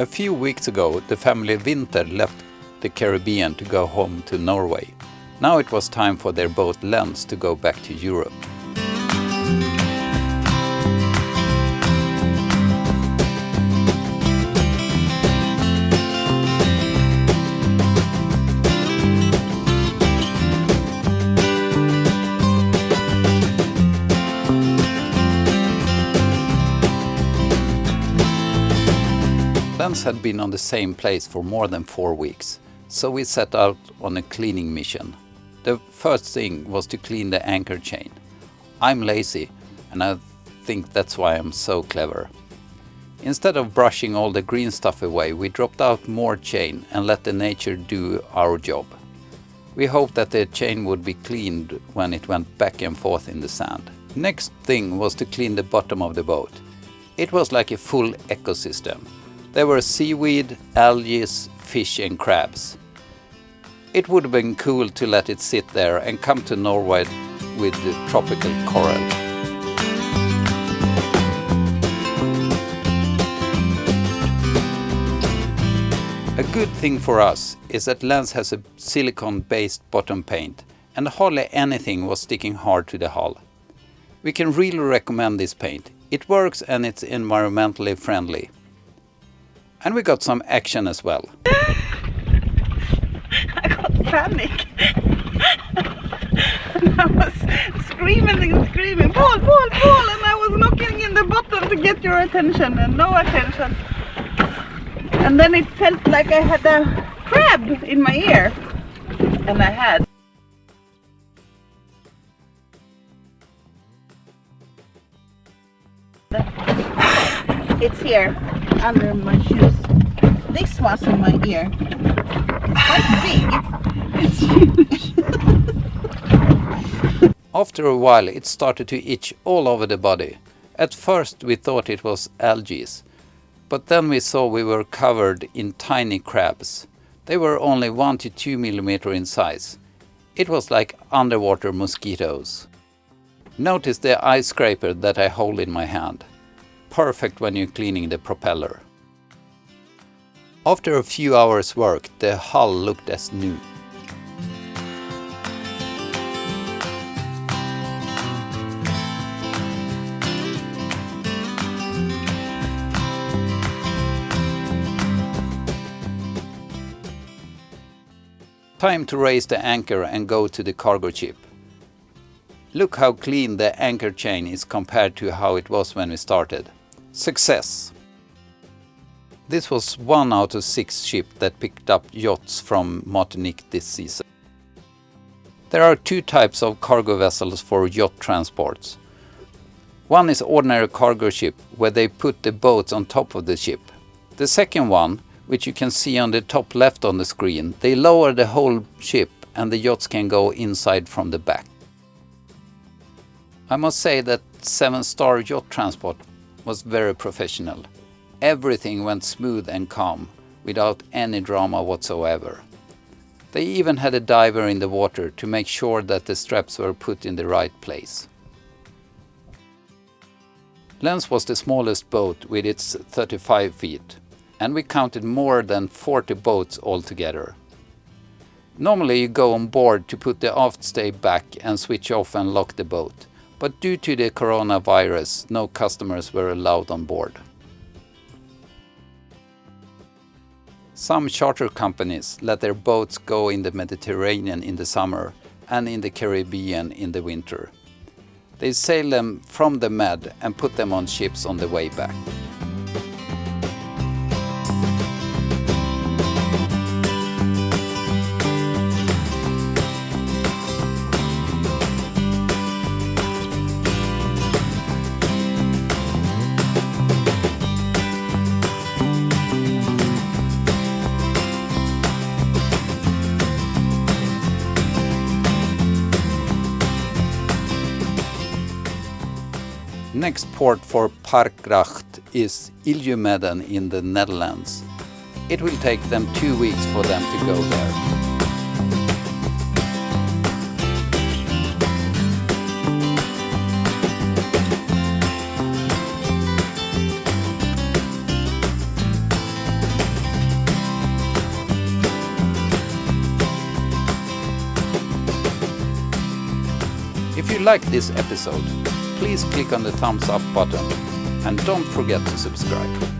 A few weeks ago, the family Winter left the Caribbean to go home to Norway. Now it was time for their boat Lens to go back to Europe. Lens had been on the same place for more than four weeks, so we set out on a cleaning mission. The first thing was to clean the anchor chain. I'm lazy, and I think that's why I'm so clever. Instead of brushing all the green stuff away, we dropped out more chain and let the nature do our job. We hoped that the chain would be cleaned when it went back and forth in the sand. Next thing was to clean the bottom of the boat. It was like a full ecosystem. There were seaweed, algae, fish and crabs. It would have been cool to let it sit there and come to Norway with the tropical coral. A good thing for us is that Lens has a silicone-based bottom paint and hardly anything was sticking hard to the hull. We can really recommend this paint. It works and it's environmentally friendly. And we got some action as well. I got panic. and I was screaming and screaming, Paul, Paul, Paul, and I was knocking in the bottom to get your attention and no attention. And then it felt like I had a crab in my ear. And I had. It's here under my shoes. Was in my ear. Big. It's huge. After a while it started to itch all over the body. At first we thought it was algae, but then we saw we were covered in tiny crabs. They were only 1 to 2 millimeter in size. It was like underwater mosquitoes. Notice the ice scraper that I hold in my hand. Perfect when you're cleaning the propeller. After a few hours work, the hull looked as new. Time to raise the anchor and go to the cargo ship. Look how clean the anchor chain is compared to how it was when we started. Success! This was one out of six ships that picked up yachts from Martinique this season. There are two types of cargo vessels for yacht transports. One is ordinary cargo ship, where they put the boats on top of the ship. The second one, which you can see on the top left on the screen, they lower the whole ship and the yachts can go inside from the back. I must say that Seven Star Yacht Transport was very professional. Everything went smooth and calm, without any drama whatsoever. They even had a diver in the water to make sure that the straps were put in the right place. Lens was the smallest boat with its 35 feet and we counted more than 40 boats altogether. Normally you go on board to put the aft stay back and switch off and lock the boat, but due to the coronavirus no customers were allowed on board. Some charter companies let their boats go in the Mediterranean in the summer and in the Caribbean in the winter. They sail them from the Med and put them on ships on the way back. Next port for Parkgracht is IJmuiden in the Netherlands. It will take them two weeks for them to go there. If you like this episode, please click on the thumbs up button and don't forget to subscribe.